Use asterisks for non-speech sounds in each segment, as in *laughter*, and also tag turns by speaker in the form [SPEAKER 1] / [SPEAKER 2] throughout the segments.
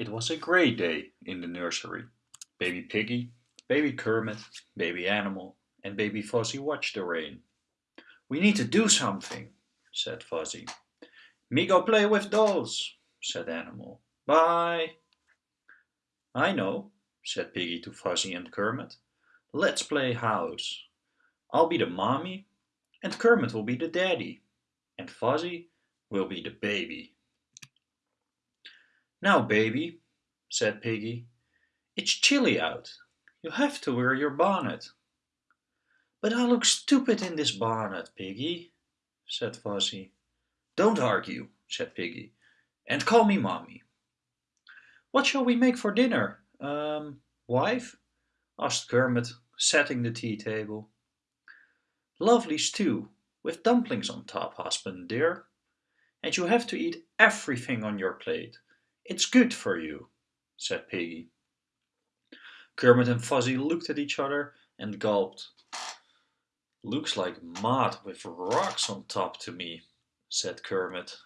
[SPEAKER 1] It was a great day in the nursery. Baby Piggy, Baby Kermit, Baby Animal, and Baby Fozzie watched the rain. We need to do something, said Fozzie. Me go play with dolls, said Animal. Bye. I know, said Piggy to Fozzie and Kermit. Let's play house. I'll be the mommy, and Kermit will be the daddy, and Fozzie will be the baby. Now, baby, said Piggy, it's chilly out. You have to wear your bonnet. But I look stupid in this bonnet, Piggy, said Fozzie. Don't argue, said Piggy, and call me Mommy. What shall we make for dinner, um, wife? asked Kermit, setting the tea table. Lovely stew, with dumplings on top, husband dear. And you have to eat everything on your plate, it's good for you, said Piggy. Kermit and Fozzie looked at each other and gulped. Looks like mud with rocks on top to me, said Kermit.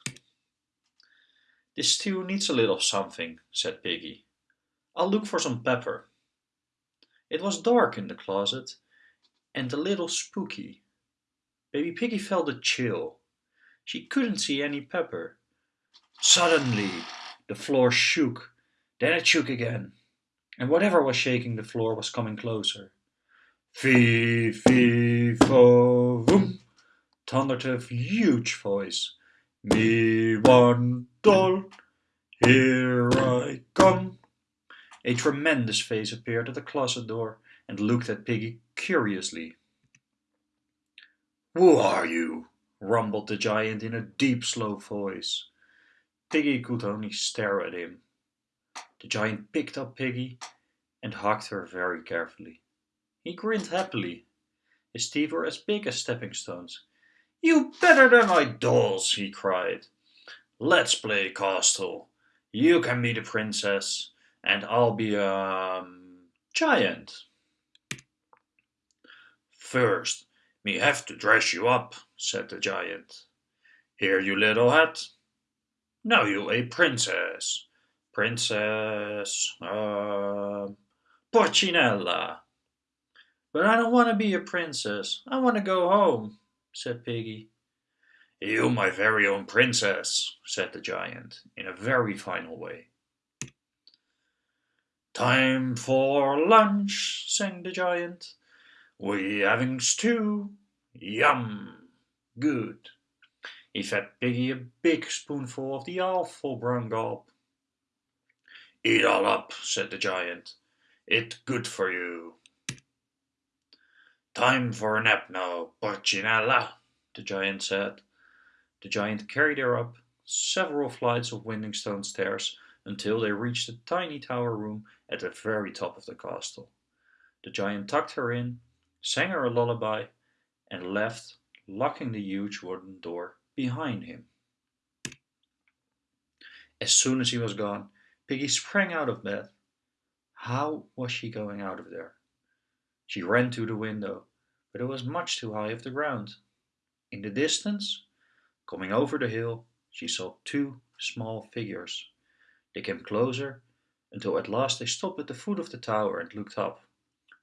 [SPEAKER 1] This stew needs a little something, said Piggy. I'll look for some pepper. It was dark in the closet and a little spooky. Baby Piggy felt a chill. She couldn't see any pepper. Suddenly, the floor shook, then it shook again, and whatever was shaking the floor was coming closer. Fee, fee, fo, voom, thundered a huge voice. Me one doll, here I come. A tremendous face appeared at the closet door and looked at Piggy curiously. Who are you? rumbled the giant in a deep, slow voice. Piggy could only stare at him. The giant picked up Piggy and hugged her very carefully. He grinned happily. His teeth were as big as stepping stones. You better than my dolls, he cried. Let's play castle. You can be the princess, and I'll be a um, giant. First, me have to dress you up, said the giant. Here, you little hat, now you a princess. Princess, uh, Porcinella. But I don't want to be a princess. I want to go home, said Piggy. You my very own princess, said the giant, in a very final way. Time for lunch, sang the giant. We having stew. Yum! Good. He fed Piggy a big spoonful of the awful brown gob. Eat all up, said the giant. It's good for you. Time for a nap now, Porcinella, the giant said. The giant carried her up several flights of winding stone stairs until they reached a tiny tower room at the very top of the castle. The giant tucked her in, sang her a lullaby, and left, locking the huge wooden door behind him. As soon as he was gone, Piggy sprang out of bed. How was she going out of there? She ran to the window, but it was much too high off the ground. In the distance, coming over the hill, she saw two small figures. They came closer until at last they stopped at the foot of the tower and looked up.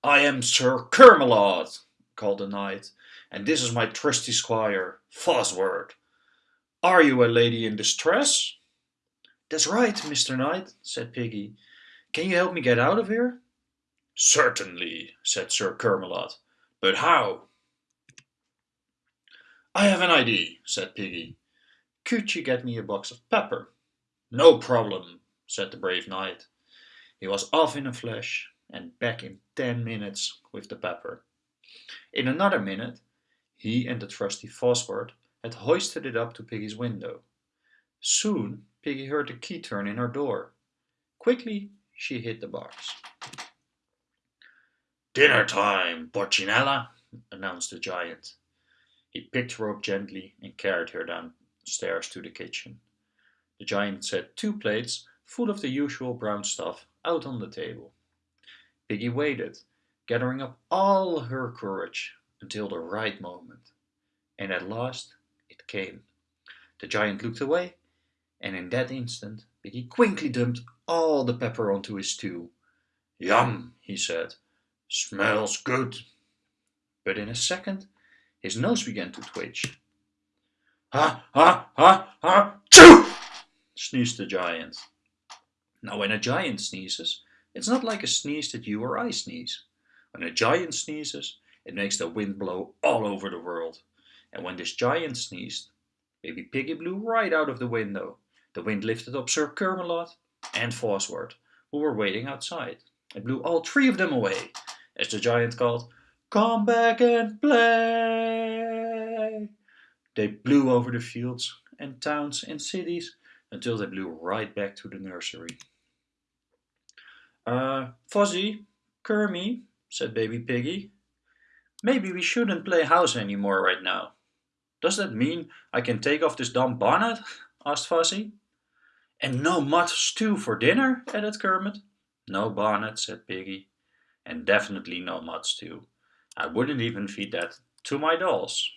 [SPEAKER 1] I am Sir Kermelot, called the knight, and this is my trusty squire, Fosword. Are you a lady in distress? That's right, Mr. Knight, said Piggy. Can you help me get out of here? Certainly, said Sir Kermelot. But how? I have an idea, said Piggy. Could you get me a box of pepper? No problem, said the brave knight. He was off in a flash and back in ten minutes with the pepper. In another minute, he and the trusty Fosword had hoisted it up to Piggy's window. Soon Piggy heard the key turn in her door. Quickly she hid the box. Dinner time, Porcinella, announced the giant. He picked her up gently and carried her downstairs to the kitchen. The giant set two plates full of the usual brown stuff out on the table. Piggy waited, gathering up all her courage until the right moment. And at last it came. The giant looked away, and in that instant Piggy quickly dumped all the pepper onto his stew. Yum, he said. Smells good. But in a second his nose began to twitch. Ha, ha, ha, ha, choo! sneezed the giant. Now when a giant sneezes, it's not like a sneeze that you or I sneeze. When a giant sneezes, it makes the wind blow all over the world. And when this giant sneezed, Baby Piggy blew right out of the window. The wind lifted up Sir Kermelot and Fosworth, who were waiting outside. It blew all three of them away, as the giant called, Come back and play! They blew over the fields and towns and cities until they blew right back to the nursery. Uh, Fozzie, Kermie, said Baby Piggy, maybe we shouldn't play house anymore right now. Does that mean I can take off this dumb bonnet? *laughs* asked Fozzie. And no mud stew for dinner, added Kermit. No bonnet, said Piggy. And definitely no mud stew. I wouldn't even feed that to my dolls.